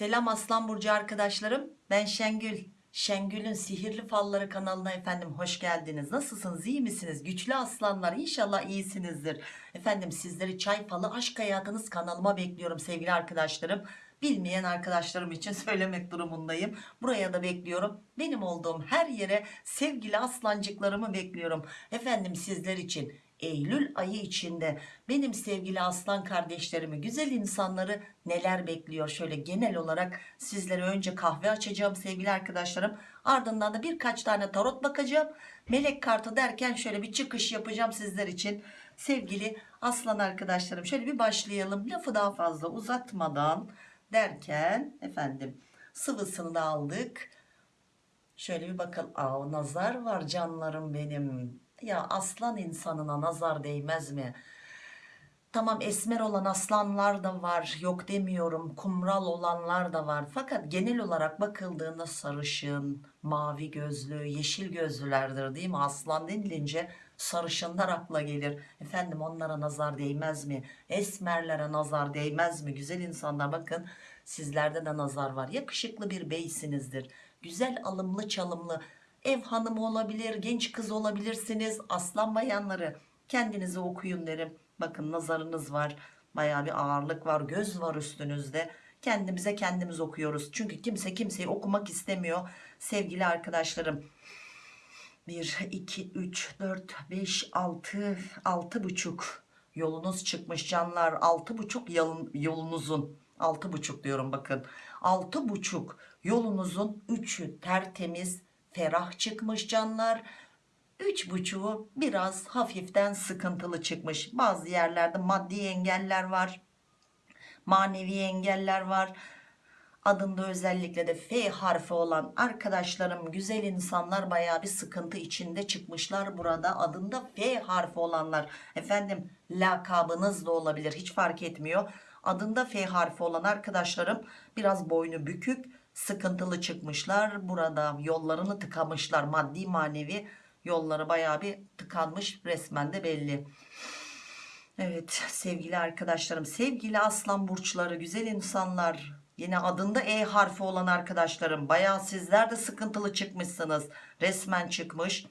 Selam Aslan Burcu arkadaşlarım. Ben Şengül. Şengül'ün Sihirli Falları kanalına efendim hoş geldiniz. Nasılsınız? iyi misiniz? Güçlü aslanlar inşallah iyisinizdir. Efendim sizleri Çay Falı Aşk Hayatınız kanalıma bekliyorum sevgili arkadaşlarım. Bilmeyen arkadaşlarım için söylemek durumundayım. Buraya da bekliyorum. Benim olduğum her yere sevgili aslancıklarımı bekliyorum. Efendim sizler için Eylül ayı içinde benim sevgili aslan kardeşlerimi güzel insanları neler bekliyor? Şöyle genel olarak sizlere önce kahve açacağım sevgili arkadaşlarım. Ardından da birkaç tane tarot bakacağım. Melek kartı derken şöyle bir çıkış yapacağım sizler için. Sevgili aslan arkadaşlarım şöyle bir başlayalım. Lafı daha fazla uzatmadan derken efendim sıvısını da aldık. Şöyle bir bakalım. Aa, nazar var canlarım benim. Ya aslan insanına nazar değmez mi? Tamam esmer olan aslanlar da var. Yok demiyorum. Kumral olanlar da var. Fakat genel olarak bakıldığında sarışın, mavi gözlü, yeşil gözlülerdir değil mi? Aslan denilince sarışınlar akla gelir. Efendim onlara nazar değmez mi? Esmerlere nazar değmez mi? Güzel insanlar bakın sizlerde de nazar var. Yakışıklı bir beysinizdir. Güzel alımlı çalımlı ev hanımı olabilir, genç kız olabilirsiniz. Aslan bayanları kendinizi okuyun derim. Bakın nazarınız var. Baya bir ağırlık var. Göz var üstünüzde. Kendimize kendimiz okuyoruz. Çünkü kimse kimseyi okumak istemiyor. Sevgili arkadaşlarım. 1, 2, 3, 4, 5, 6, 6 buçuk yolunuz çıkmış canlar. 6 buçuk yolunuzun 6 buçuk diyorum bakın. 6 buçuk yolunuzun 3'ü tertemiz ferah çıkmış canlar. Üç buçuğu biraz hafiften sıkıntılı çıkmış. Bazı yerlerde maddi engeller var. Manevi engeller var. Adında özellikle de F harfi olan arkadaşlarım güzel insanlar baya bir sıkıntı içinde çıkmışlar burada. Adında F harfi olanlar efendim lakabınız da olabilir hiç fark etmiyor. Adında F harfi olan arkadaşlarım biraz boynu bükük sıkıntılı çıkmışlar. Burada yollarını tıkamışlar maddi manevi yolları baya bir tıkanmış resmen de belli. Evet sevgili arkadaşlarım sevgili aslan burçları güzel insanlar yine adında E harfi olan arkadaşlarım baya sizler de sıkıntılı çıkmışsınız resmen çıkmış.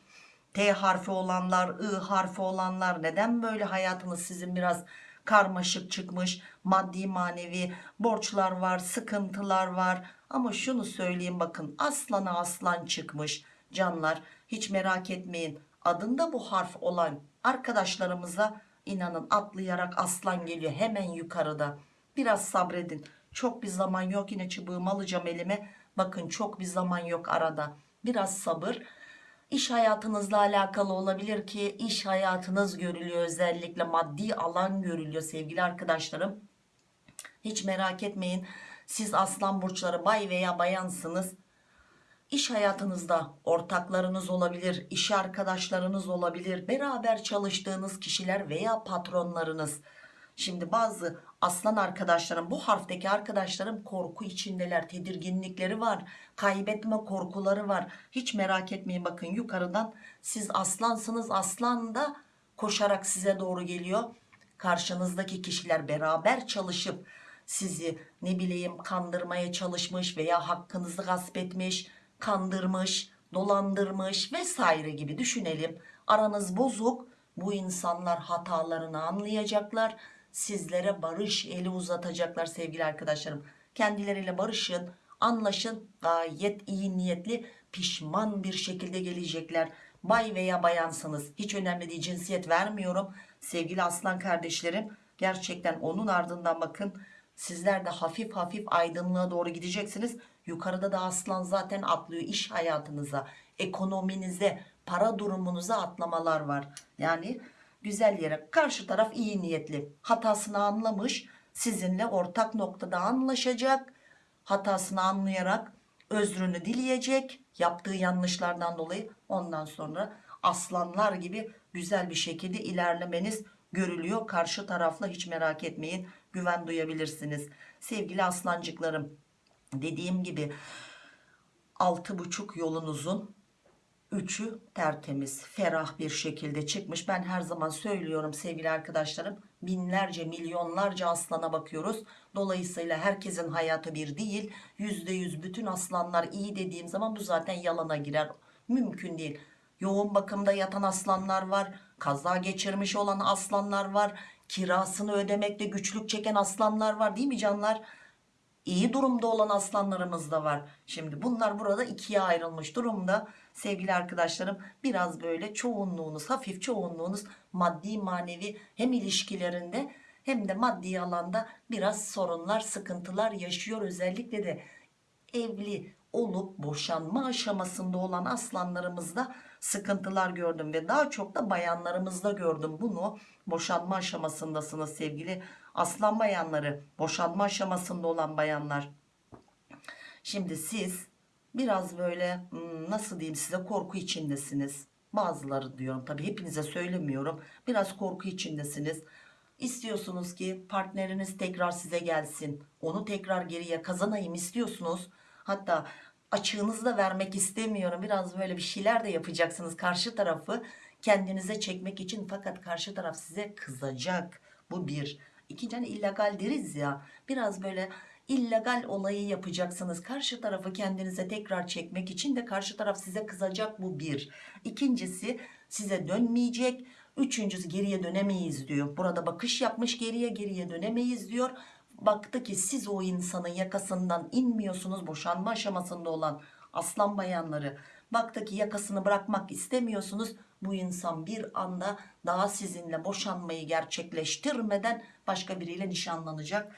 T harfi olanlar I harfi olanlar neden böyle hayatınız sizin biraz karmaşık çıkmış maddi manevi borçlar var sıkıntılar var. Ama şunu söyleyeyim bakın aslana aslan çıkmış. Canlar hiç merak etmeyin. Adında bu harf olan arkadaşlarımıza inanın atlayarak aslan geliyor hemen yukarıda. Biraz sabredin. Çok bir zaman yok yine çubuğumu alacağım elime. Bakın çok bir zaman yok arada. Biraz sabır İş hayatınızla alakalı olabilir ki iş hayatınız görülüyor özellikle maddi alan görülüyor sevgili arkadaşlarım hiç merak etmeyin siz aslan burçları bay veya bayansınız İş hayatınızda ortaklarınız olabilir, iş arkadaşlarınız olabilir, beraber çalıştığınız kişiler veya patronlarınız. Şimdi bazı aslan arkadaşlarım, bu harfteki arkadaşlarım korku içindeler, tedirginlikleri var, kaybetme korkuları var. Hiç merak etmeyin bakın yukarıdan siz aslansınız, aslan da koşarak size doğru geliyor. Karşınızdaki kişiler beraber çalışıp sizi ne bileyim kandırmaya çalışmış veya hakkınızı gasp etmiş, kandırmış, dolandırmış vesaire gibi düşünelim. Aranız bozuk. Bu insanlar hatalarını anlayacaklar. Sizlere barış eli uzatacaklar sevgili arkadaşlarım. Kendileriyle barışın, anlaşın. Gayet iyi niyetli, pişman bir şekilde gelecekler. Bay veya bayansınız. Hiç önemli değil cinsiyet vermiyorum. Sevgili aslan kardeşlerim gerçekten onun ardından bakın sizler de hafif hafif aydınlığa doğru gideceksiniz yukarıda da aslan zaten atlıyor iş hayatınıza ekonominize para durumunuza atlamalar var yani güzel yere. Karşı taraf iyi niyetli. Hatasını anlamış sizinle ortak noktada anlaşacak. Hatasını anlayarak özrünü dileyecek. Yaptığı yanlışlardan dolayı ondan sonra aslanlar gibi güzel bir şekilde ilerlemeniz görülüyor. Karşı tarafla hiç merak etmeyin. Güven duyabilirsiniz. Sevgili aslancıklarım dediğim gibi altı buçuk yolunuzun Üçü tertemiz, ferah bir şekilde çıkmış. Ben her zaman söylüyorum sevgili arkadaşlarım. Binlerce, milyonlarca aslana bakıyoruz. Dolayısıyla herkesin hayatı bir değil. Yüzde yüz bütün aslanlar iyi dediğim zaman bu zaten yalana girer. Mümkün değil. Yoğun bakımda yatan aslanlar var. Kaza geçirmiş olan aslanlar var. Kirasını ödemekte güçlük çeken aslanlar var değil mi canlar? İyi durumda olan aslanlarımız da var. Şimdi bunlar burada ikiye ayrılmış durumda. Sevgili arkadaşlarım biraz böyle çoğunluğunuz hafif çoğunluğunuz maddi manevi hem ilişkilerinde hem de maddi alanda biraz sorunlar sıkıntılar yaşıyor. Özellikle de evli olup boşanma aşamasında olan aslanlarımızda sıkıntılar gördüm ve daha çok da bayanlarımızda gördüm bunu. Boşanma aşamasındasınız sevgili aslan bayanları boşanma aşamasında olan bayanlar. Şimdi siz biraz böyle hmm, nasıl diyeyim size korku içindesiniz. Bazıları diyorum tabi hepinize söylemiyorum. Biraz korku içindesiniz. İstiyorsunuz ki partneriniz tekrar size gelsin. Onu tekrar geriye kazanayım istiyorsunuz. Hatta açığınızı da vermek istemiyorum. Biraz böyle bir şeyler de yapacaksınız karşı tarafı kendinize çekmek için. Fakat karşı taraf size kızacak. Bu bir. İkinci hani illegal deriz ya biraz böyle illegal olayı yapacaksınız. Karşı tarafı kendinize tekrar çekmek için de karşı taraf size kızacak. Bu bir. İkincisi size dönmeyecek. Üçüncüsü geriye dönemeyiz diyor. Burada bakış yapmış geriye geriye dönemeyiz diyor baktı ki siz o insanın yakasından inmiyorsunuz boşanma aşamasında olan aslan bayanları. Baktı ki yakasını bırakmak istemiyorsunuz. Bu insan bir anda daha sizinle boşanmayı gerçekleştirmeden başka biriyle nişanlanacak.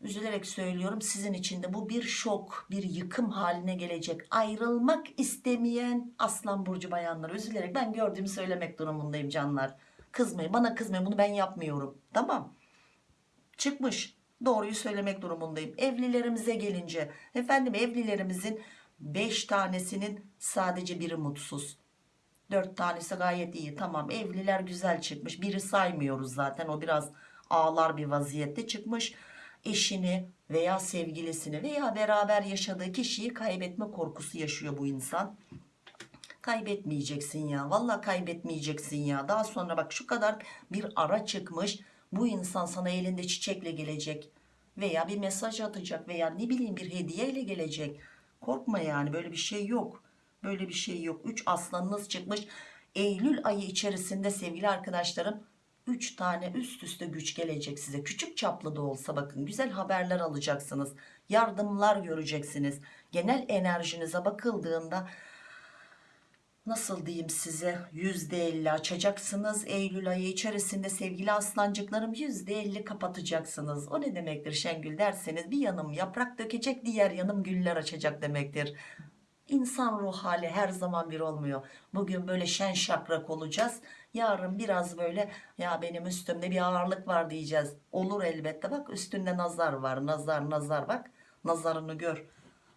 Üzülerek söylüyorum sizin için de bu bir şok bir yıkım haline gelecek. Ayrılmak istemeyen aslan burcu bayanları. Üzülerek ben gördüğümü söylemek durumundayım canlar. Kızmayın bana kızmayın bunu ben yapmıyorum. Tamam çıkmış. Doğruyu söylemek durumundayım. Evlilerimize gelince efendim evlilerimizin 5 tanesinin sadece biri mutsuz. 4 tanesi gayet iyi tamam. Evliler güzel çıkmış. Biri saymıyoruz zaten. O biraz ağlar bir vaziyette çıkmış. Eşini veya sevgilisini veya beraber yaşadığı kişiyi kaybetme korkusu yaşıyor bu insan. Kaybetmeyeceksin ya. Vallahi kaybetmeyeceksin ya. Daha sonra bak şu kadar bir ara çıkmış bu insan sana elinde çiçekle gelecek veya bir mesaj atacak veya ne bileyim bir hediyeyle gelecek. Korkma yani böyle bir şey yok. Böyle bir şey yok. 3 aslanınız çıkmış. Eylül ayı içerisinde sevgili arkadaşlarım 3 tane üst üste güç gelecek size. Küçük çaplı da olsa bakın güzel haberler alacaksınız. Yardımlar göreceksiniz. Genel enerjinize bakıldığında nasıl diyeyim size? %50 açacaksınız Eylül ayı içerisinde sevgili aslancıklarım. %50 kapatacaksınız. O ne demektir Şengül derseniz? Bir yanım yaprak dökecek diğer yanım güller açacak demektir. İnsan ruh hali her zaman bir olmuyor. Bugün böyle şen şakrak olacağız. Yarın biraz böyle ya benim üstümde bir ağırlık var diyeceğiz. Olur elbette. Bak üstünde nazar var. Nazar nazar. Bak nazarını gör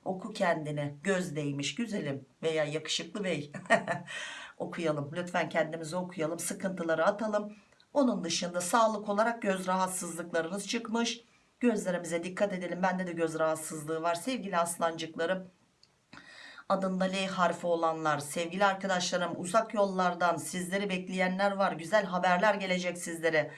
oku kendine göz değmiş güzelim veya yakışıklı bey. Okuyalım lütfen kendimizi okuyalım sıkıntıları atalım. Onun dışında sağlık olarak göz rahatsızlıklarınız çıkmış. Gözlerimize dikkat edelim bende de göz rahatsızlığı var. Sevgili aslancıklarım adında L harfi olanlar sevgili arkadaşlarım uzak yollardan sizleri bekleyenler var. Güzel haberler gelecek sizlere.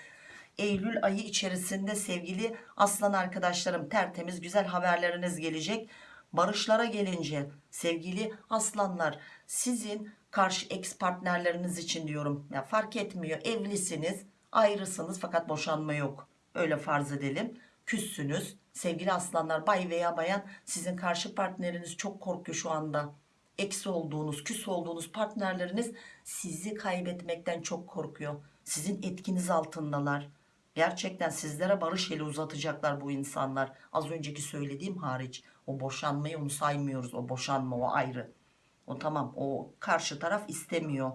Eylül ayı içerisinde sevgili aslan arkadaşlarım tertemiz güzel haberleriniz gelecek barışlara gelince sevgili aslanlar sizin karşı ex partnerleriniz için diyorum. Ya fark etmiyor evlisiniz ayrısınız fakat boşanma yok. Öyle farz edelim. Küssünüz. Sevgili aslanlar bay veya bayan sizin karşı partneriniz çok korkuyor şu anda. Eksi olduğunuz küs olduğunuz partnerleriniz sizi kaybetmekten çok korkuyor. Sizin etkiniz altındalar gerçekten sizlere barış eli uzatacaklar bu insanlar. Az önceki söylediğim hariç. O boşanmayı onu saymıyoruz. O boşanma o ayrı. O tamam o karşı taraf istemiyor.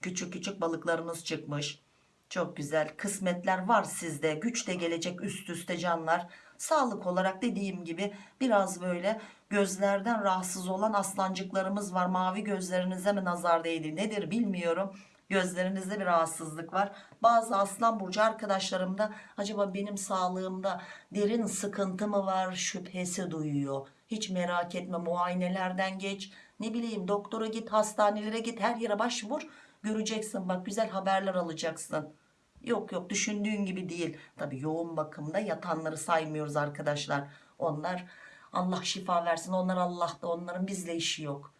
Küçük küçük balıklarınız çıkmış. Çok güzel kısmetler var sizde. Güç de gelecek üst üste canlar. Sağlık olarak dediğim gibi biraz böyle gözlerden rahatsız olan aslancıklarımız var. Mavi gözlerinize mi nazar değdi. Nedir bilmiyorum gözlerinizde bir rahatsızlık var. Bazı aslan burcu arkadaşlarımda acaba benim sağlığımda derin sıkıntı mı var? şüphesi duyuyor. Hiç merak etme muayenelerden geç. Ne bileyim doktora git hastanelere git her yere başvur. Göreceksin bak güzel haberler alacaksın. Yok yok düşündüğün gibi değil. Tabi yoğun bakımda yatanları saymıyoruz arkadaşlar. Onlar Allah şifa versin onlar Allah'ta onların bizle işi yok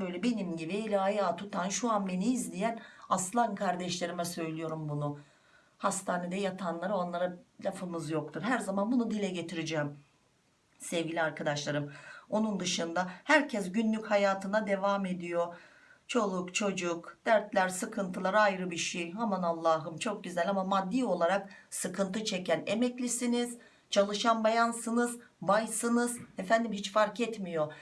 böyle benim gibi eli ayağı tutan şu an beni izleyen aslan kardeşlerime söylüyorum bunu. Hastanede yatanlara onlara lafımız yoktur. Her zaman bunu dile getireceğim sevgili arkadaşlarım. Onun dışında herkes günlük hayatına devam ediyor. Çoluk çocuk dertler sıkıntılar ayrı bir şey. Aman Allah'ım çok güzel ama maddi olarak sıkıntı çeken emeklisiniz çalışan bayansınız baysınız. Efendim hiç fark etmiyor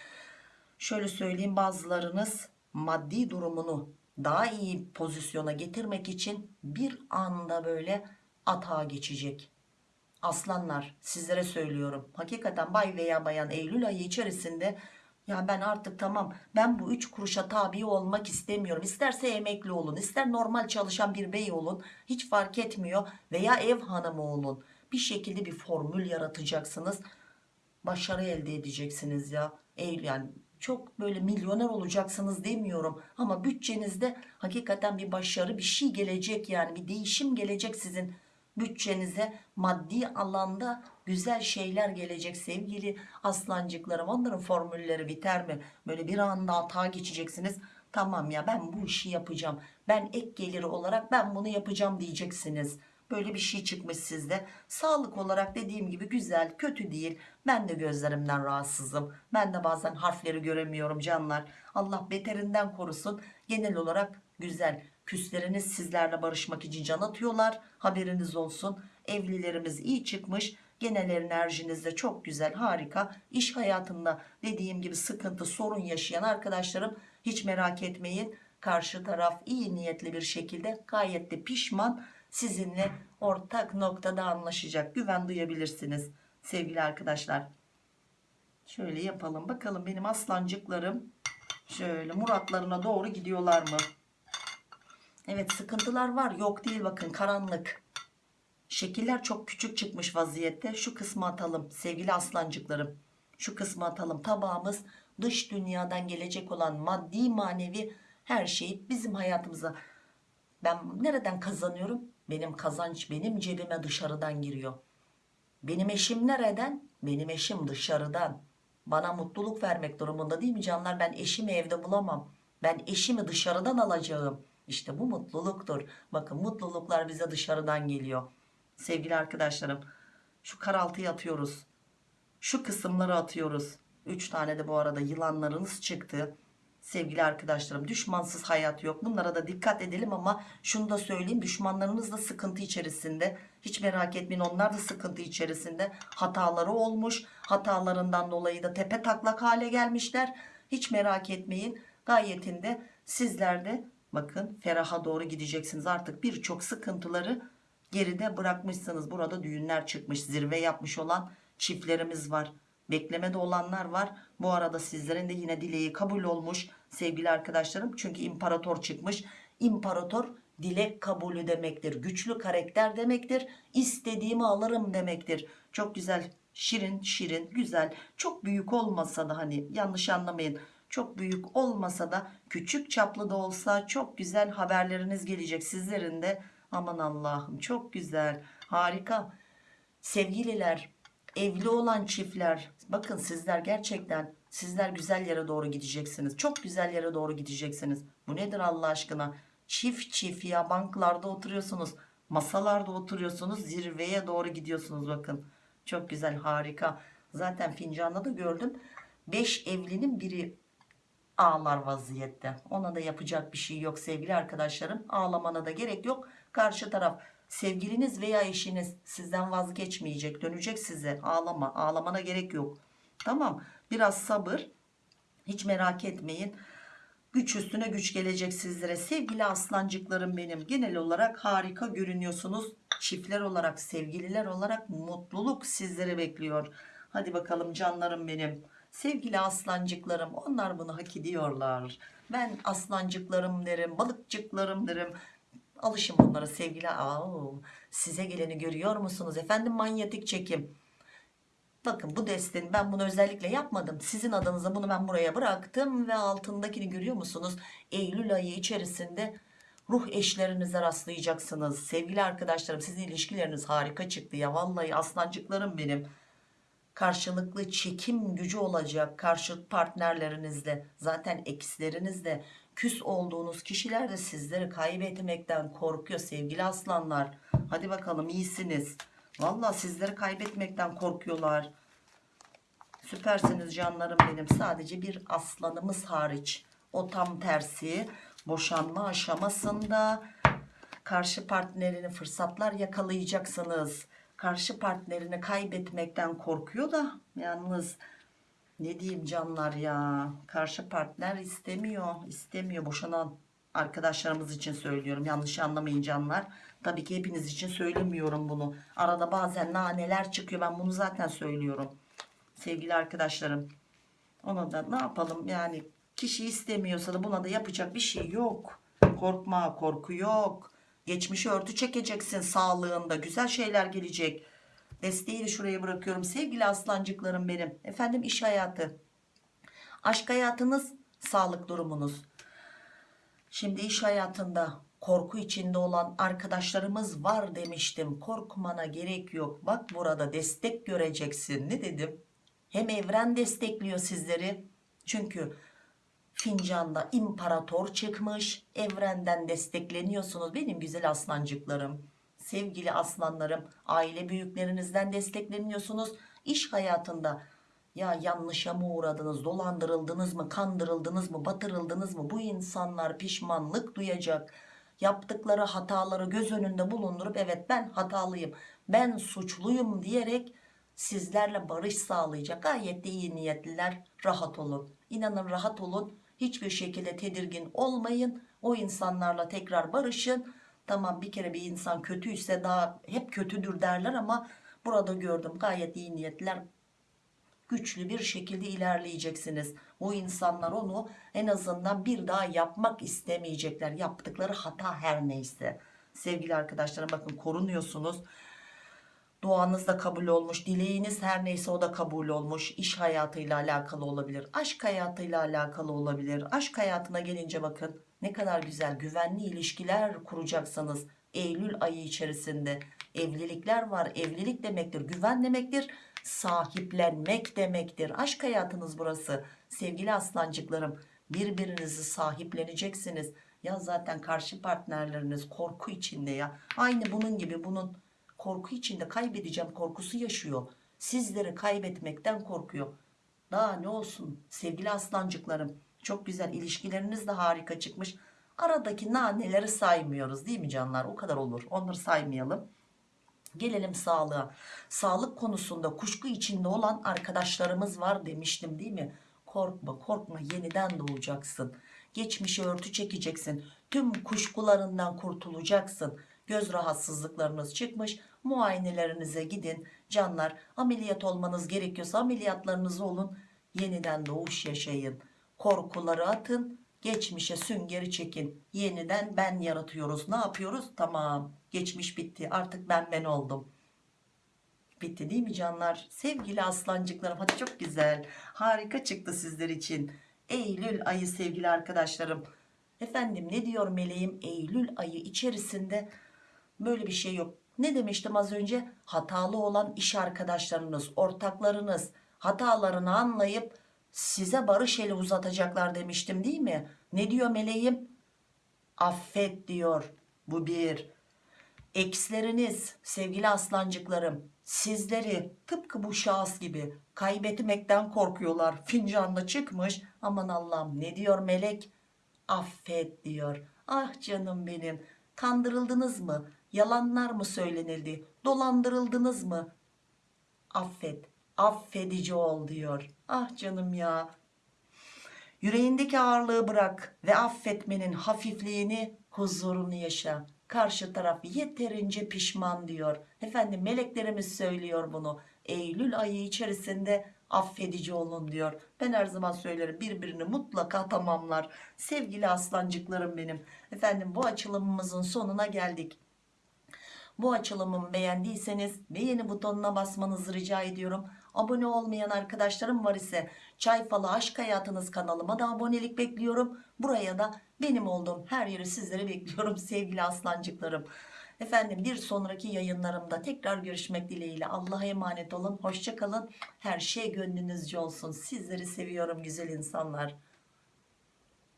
şöyle söyleyeyim bazılarınız maddi durumunu daha iyi pozisyona getirmek için bir anda böyle atağa geçecek. Aslanlar sizlere söylüyorum. Hakikaten bay veya bayan Eylül ayı içerisinde ya ben artık tamam ben bu üç kuruşa tabi olmak istemiyorum. İsterse emekli olun ister normal çalışan bir bey olun hiç fark etmiyor. Veya ev hanımı olun. Bir şekilde bir formül yaratacaksınız. Başarı elde edeceksiniz ya. Eylül yani çok böyle milyoner olacaksınız demiyorum. Ama bütçenizde hakikaten bir başarı bir şey gelecek yani bir değişim gelecek sizin bütçenize. Maddi alanda güzel şeyler gelecek sevgili aslancıklarım. Onların formülleri biter mi? Böyle bir anda atağa geçeceksiniz. Tamam ya ben bu işi yapacağım. Ben ek geliri olarak ben bunu yapacağım diyeceksiniz böyle bir şey çıkmış sizde. Sağlık olarak dediğim gibi güzel kötü değil. Ben de gözlerimden rahatsızım. Ben de bazen harfleri göremiyorum canlar. Allah beterinden korusun. Genel olarak güzel. Küsleriniz sizlerle barışmak için can atıyorlar. Haberiniz olsun. Evlilerimiz iyi çıkmış. Genel enerjiniz de çok güzel harika. İş hayatında dediğim gibi sıkıntı sorun yaşayan arkadaşlarım hiç merak etmeyin. Karşı taraf iyi niyetli bir şekilde gayet de pişman sizinle ortak noktada anlaşacak. Güven duyabilirsiniz sevgili arkadaşlar. Şöyle yapalım. Bakalım benim aslancıklarım şöyle muratlarına doğru gidiyorlar mı? Evet sıkıntılar var. Yok değil bakın karanlık. Şekiller çok küçük çıkmış vaziyette. Şu kısmı atalım sevgili aslancıklarım. Şu kısmı atalım. Tabağımız dış dünyadan gelecek olan maddi manevi her şeyi bizim hayatımıza. Ben nereden kazanıyorum benim kazanç benim cebime dışarıdan giriyor. Benim eşim nereden? Benim eşim dışarıdan. Bana mutluluk vermek durumunda değil mi canlar? Ben eşimi evde bulamam. Ben eşimi dışarıdan alacağım. İşte bu mutluluktur. Bakın mutluluklar bize dışarıdan geliyor. Sevgili arkadaşlarım şu karaltıyı atıyoruz. Şu kısımları atıyoruz. 3 tane de bu arada yılanlarınız çıktı sevgili arkadaşlarım düşmansız hayat yok. Bunlara da dikkat edelim ama şunu da söyleyeyim düşmanlarınız da sıkıntı içerisinde. Hiç merak etmeyin onlar da sıkıntı içerisinde. Hataları olmuş hatalarından dolayı da tepe taklak hale gelmişler. Hiç merak etmeyin gayetinde sizler de bakın feraha doğru gideceksiniz. Artık birçok sıkıntıları geride bırakmışsınız. Burada düğünler çıkmış zirve yapmış olan çiftlerimiz var beklemede olanlar var. Bu arada sizlerin de yine dileği kabul olmuş sevgili arkadaşlarım. Çünkü imparator çıkmış. İmparator dilek kabulü demektir. Güçlü karakter demektir. İstediğimi alırım demektir. Çok güzel şirin şirin güzel. Çok büyük olmasa da hani yanlış anlamayın. Çok büyük olmasa da küçük çaplı da olsa çok güzel haberleriniz gelecek sizlerin de. Aman Allah'ım çok güzel harika. Sevgililer evli olan çiftler bakın sizler gerçekten sizler güzel yere doğru gideceksiniz. Çok güzel yere doğru gideceksiniz. Bu nedir Allah aşkına? Çift çift ya banklarda oturuyorsunuz masalarda oturuyorsunuz zirveye doğru gidiyorsunuz bakın. Çok güzel harika. Zaten fincanda da gördüm. 5 evlinin biri ağlar vaziyette. Ona da yapacak bir şey yok sevgili arkadaşlarım. Ağlamana da gerek yok. Karşı taraf sevgiliniz veya eşiniz sizden vazgeçmeyecek dönecek size. Ağlama ağlamana gerek yok. Tamam biraz sabır. Hiç merak etmeyin. Güç üstüne güç gelecek sizlere. Sevgili aslancıklarım benim genel olarak harika görünüyorsunuz. Çiftler olarak sevgililer olarak mutluluk sizleri bekliyor. Hadi bakalım canlarım benim. Sevgili aslancıklarım onlar bunu hak ediyorlar. Ben aslancıklarım derim balıkçıklarım derim alışın bunlara sevgili Aa, size geleni görüyor musunuz efendim manyetik çekim Bakın bu desteğin ben bunu özellikle yapmadım. Sizin adınıza bunu ben buraya bıraktım ve altındakini görüyor musunuz? Eylül ayı içerisinde ruh eşlerinize rastlayacaksınız. Sevgili arkadaşlarım sizin ilişkileriniz harika çıktı ya. Vallahi aslancıklarım benim. Karşılıklı çekim gücü olacak karşı partnerlerinizle. Zaten ekslerinizle küs olduğunuz kişiler de sizleri kaybetmekten korkuyor sevgili aslanlar. Hadi bakalım iyisiniz. Vallahi sizleri kaybetmekten korkuyorlar. Süpersiniz canlarım benim. Sadece bir aslanımız hariç. O tam tersi boşanma aşamasında karşı partnerini fırsatlar yakalayacaksınız. Karşı partnerini kaybetmekten korkuyor da yalnız ne diyeyim canlar ya karşı partner istemiyor istemiyor. Boşanan arkadaşlarımız için söylüyorum yanlış anlamayın canlar. Tabii ki hepiniz için söylemiyorum bunu. Arada bazen naneler çıkıyor ben bunu zaten söylüyorum sevgili arkadaşlarım. Ona da ne yapalım yani kişi istemiyorsa da buna da yapacak bir şey yok. Korkma korku yok geçmişi örtü çekeceksin sağlığında. Güzel şeyler gelecek. Desteği de şuraya bırakıyorum. Sevgili aslancıklarım benim. Efendim iş hayatı. Aşk hayatınız sağlık durumunuz. Şimdi iş hayatında korku içinde olan arkadaşlarımız var demiştim. Korkmana gerek yok. Bak burada destek göreceksin. Ne dedim? Hem evren destekliyor sizleri. Çünkü fincanda imparator çıkmış. Evrenden destekleniyorsunuz. Benim güzel aslancıklarım sevgili aslanlarım aile büyüklerinizden destekleniyorsunuz. İş hayatında ya yanlışa mı uğradınız dolandırıldınız mı kandırıldınız mı batırıldınız mı? Bu insanlar pişmanlık duyacak. Yaptıkları hataları göz önünde bulundurup evet ben hatalıyım ben suçluyum diyerek sizlerle barış sağlayacak. Gayet de iyi niyetliler. Rahat olun. İnanın rahat olun hiçbir şekilde tedirgin olmayın. O insanlarla tekrar barışın. Tamam bir kere bir insan kötüyse daha hep kötüdür derler ama burada gördüm gayet iyi niyetliler güçlü bir şekilde ilerleyeceksiniz. O insanlar onu en azından bir daha yapmak istemeyecekler. Yaptıkları hata her neyse. Sevgili arkadaşlarım bakın korunuyorsunuz duanız da kabul olmuş dileğiniz her neyse o da kabul olmuş. İş hayatıyla alakalı olabilir aşk hayatıyla alakalı olabilir. Aşk hayatına gelince bakın ne kadar güzel güvenli ilişkiler kuracaksınız Eylül ayı içerisinde. Evlilikler var evlilik demektir güven demektir sahiplenmek demektir. Aşk hayatınız burası. Sevgili aslancıklarım birbirinizi sahipleneceksiniz. Ya zaten karşı partnerleriniz korku içinde ya. Aynı bunun gibi bunun korku içinde kaybedeceğim korkusu yaşıyor. Sizleri kaybetmekten korkuyor. Daha ne olsun sevgili aslancıklarım çok güzel ilişkileriniz de harika çıkmış. Aradaki naneleri saymıyoruz değil mi canlar? O kadar olur onları saymayalım. Gelelim sağlığa. Sağlık konusunda kuşku içinde olan arkadaşlarımız var demiştim değil mi? Korkma korkma yeniden doğacaksın. Geçmişi örtü çekeceksin. Tüm kuşkularından kurtulacaksın. Göz rahatsızlıklarınız çıkmış muayenelerinize gidin. Canlar ameliyat olmanız gerekiyorsa ameliyatlarınız olun. Yeniden doğuş yaşayın. Korkuları atın. Geçmişe süngeri çekin. Yeniden ben yaratıyoruz. Ne yapıyoruz? Tamam. Geçmiş bitti. Artık ben ben oldum. Bitti değil mi canlar? Sevgili aslancıklarım hadi çok güzel. Harika çıktı sizler için. Eylül ayı sevgili arkadaşlarım. Efendim ne diyor meleğim? Eylül ayı içerisinde böyle bir şey yok ne demiştim az önce? Hatalı olan iş arkadaşlarınız ortaklarınız. Hatalarını anlayıp size barış eli uzatacaklar demiştim değil mi? Ne diyor meleğim? Affet diyor. Bu bir. Eksleriniz sevgili aslancıklarım sizleri tıpkı bu şahıs gibi kaybetmekten korkuyorlar. Fincanda çıkmış. Aman Allah'ım ne diyor melek? Affet diyor. Ah canım benim kandırıldınız mı yalanlar mı söylenildi? Dolandırıldınız mı? Affet affedici ol diyor. Ah canım ya. Yüreğindeki ağırlığı bırak ve affetmenin hafifliğini huzurunu yaşa. Karşı taraf yeterince pişman diyor. Efendim meleklerimiz söylüyor bunu. Eylül ayı içerisinde affedici olun diyor. Ben her zaman söylerim birbirini mutlaka tamamlar. Sevgili aslancıklarım benim. Efendim bu açılımımızın sonuna geldik bu açılımımı beğendiyseniz beğeni butonuna basmanızı rica ediyorum Abone olmayan arkadaşlarım var ise Çay Falı Aşk Hayatınız kanalıma da abonelik bekliyorum. Buraya da benim olduğum her yeri sizlere bekliyorum sevgili aslancıklarım. Efendim bir sonraki yayınlarımda tekrar görüşmek dileğiyle Allah'a emanet olun. Hoşçakalın. Her şey gönlünüzce olsun. Sizleri seviyorum güzel insanlar.